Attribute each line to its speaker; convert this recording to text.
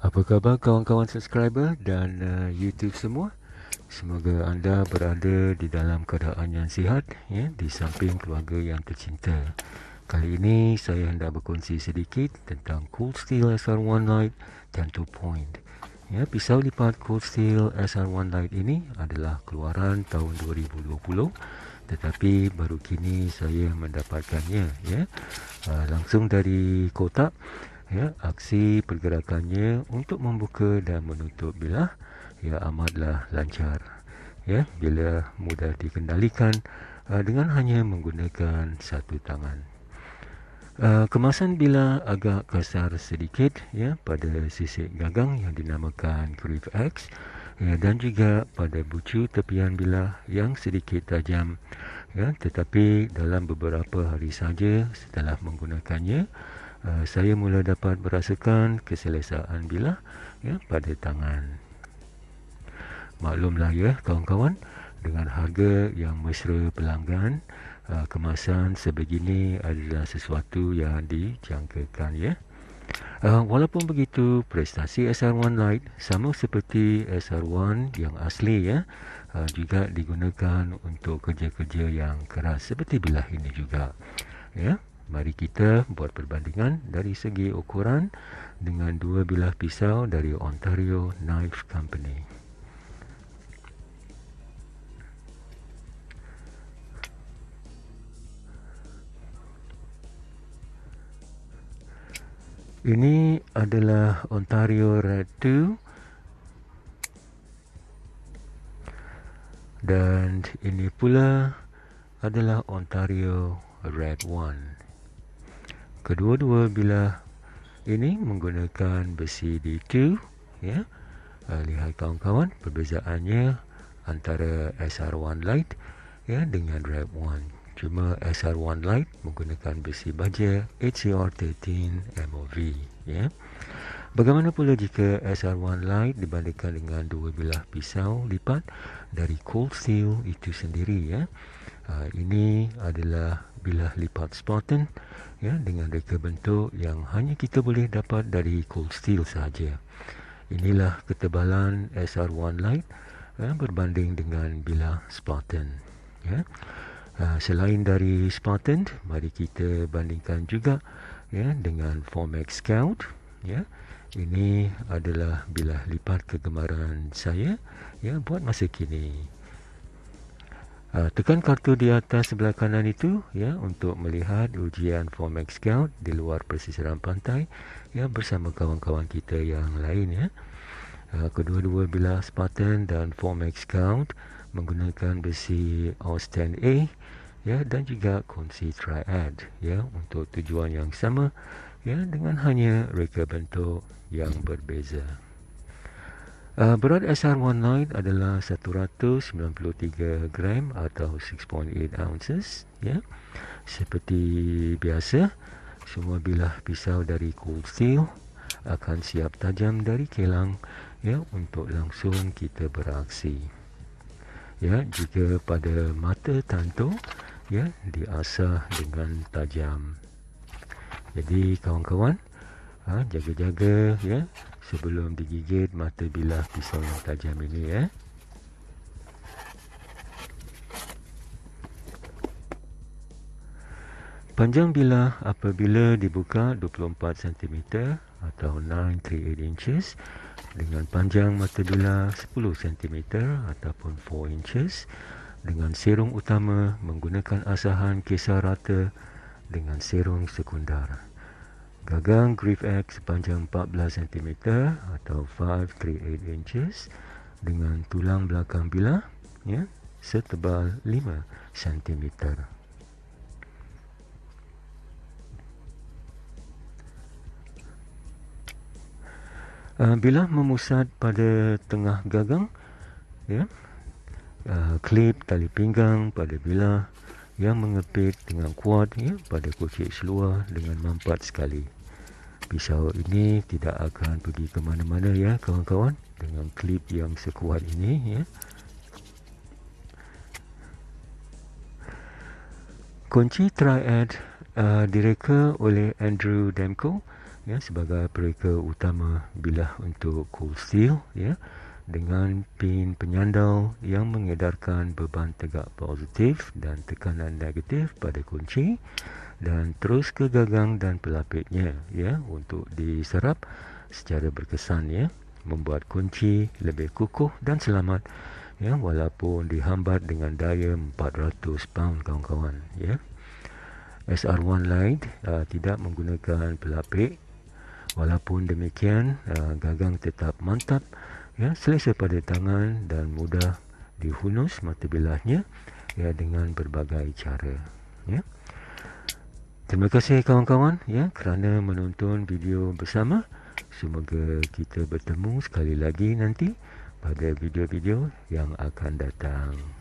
Speaker 1: Apa khabar kawan-kawan subscriber dan uh, YouTube semua? Semoga anda berada di dalam keadaan yang sihat ya di samping keluarga yang tercinta. Kali ini saya hendak berkongsi sedikit tentang Cold Steel SR1 Lite 10 point. Ya, pisau lipat Cold Steel SR1 Lite ini adalah keluaran tahun 2020 tetapi baru kini saya mendapatkannya ya uh, langsung dari kotak ya aksi pergerakannya untuk membuka dan menutup bilah ya amatlah lancar. Ya bila mudah dikendalikan uh, dengan hanya menggunakan satu tangan. Uh, kemasan bilah agak kasar sedikit ya pada sisik gagang yang dinamakan Grip X ya dan juga pada bucu tepian bilah yang sedikit tajam. Ya tetapi dalam beberapa hari saja setelah menggunakannya uh, saya mula dapat merasakan keselesaan bilah ya pada tangan. Maklumlah ya kawan-kawan dengan harga yang mesra pelanggan uh, kemasan sebegini adalah sesuatu yang dijangkakan ya. Uh, walaupun begitu prestasi SR1 Lite sama seperti SR1 yang asli ya juga digunakan untuk kerja-kerja yang keras seperti bilah ini juga ya Mari kita buat perbandingan dari segi ukuran dengan dua bilah pisau dari Ontario Knife Company. Ini adalah Ontario Red 2 dan ini pula adalah Ontario Red 1. Kedua-dua bilah ini menggunakan besi D2 ya. Uh, lihat kawan-kawan perbezaannya antara SR1 Lite ya dengan Red 1. Cuma SR1 Lite menggunakan besi baja HCR13 MOV ya. Bagaimana pula jika SR1 Lite dibandingkan dengan dua bilah pisau lipat dari Cold Steel itu sendiri ya. Uh, ini adalah bilah lipat Spartan ya dengan reka bentuk yang hanya kita boleh dapat dari cold steel saja. Inilah ketebalan SR1 Lite ya, berbanding dengan bilah Spartan. Ya. Uh, selain dari Spartan, mari kita bandingkan juga ya dengan Formax Scout. Ya. Ini adalah bilah lipat kegemaran saya ya buat masa kini. Uh, tekan kartu di atas sebelah kanan itu ya untuk melihat ujian Formax Scout di luar persisiran pantai ya bersama kawan-kawan kita yang lain ya. Uh, kedua-dua bilah Spartan dan Formax Scout menggunakan besi Austin A ya dan juga kunci triad ya untuk tujuan yang sama ya dengan hanya reka bentuk yang berbeza. Uh, berat SR1 Lite adalah 193 gram atau 6.8 ounces ya. Seperti biasa, semua bilah pisau dari Cold Steel akan siap tajam dari kelang ya untuk langsung kita beraksi. Ya, jika pada mata tanto ya diasah dengan tajam. Jadi kawan-kawan, ha, jaga-jaga ya sebelum digigit mata bilah pisau yang tajam ini ya. Panjang bilah apabila dibuka 24 cm atau 938 inches dengan panjang mata bilah 10 cm ataupun 4 inches dengan serong utama menggunakan asahan kisar rata dengan serong sekundar. Gagang Griff X sepanjang 14 cm atau 538 inches dengan tulang belakang bilah ya setebal 5 cm. Bilah memusat pada tengah gagang ya uh, klip tali pinggang pada bilah yang mengepit dengan kuat ya, pada kocik seluar dengan mampat sekali. Pisau ini tidak akan pergi ke mana-mana ya kawan-kawan dengan klip yang sekuat ini ya. Kunci triad uh, direka oleh Andrew Demko ya sebagai pereka utama bilah untuk cold steel ya dengan pin penyandau yang mengedarkan beban tegak positif dan tekanan negatif pada kunci dan terus ke gagang dan pelapiknya ya untuk diserap secara berkesan ya membuat kunci lebih kukuh dan selamat ya walaupun dihambat dengan daya 400 pound kawan-kawan ya. SR1 Lite uh, tidak menggunakan pelapik. Walaupun demikian uh, gagang tetap mantap ya selesa pada tangan dan mudah dihunus mata bilahnya ya dengan berbagai cara ya. Terima kasih kawan-kawan ya kerana menonton video bersama. Semoga kita bertemu sekali lagi nanti pada video-video yang akan datang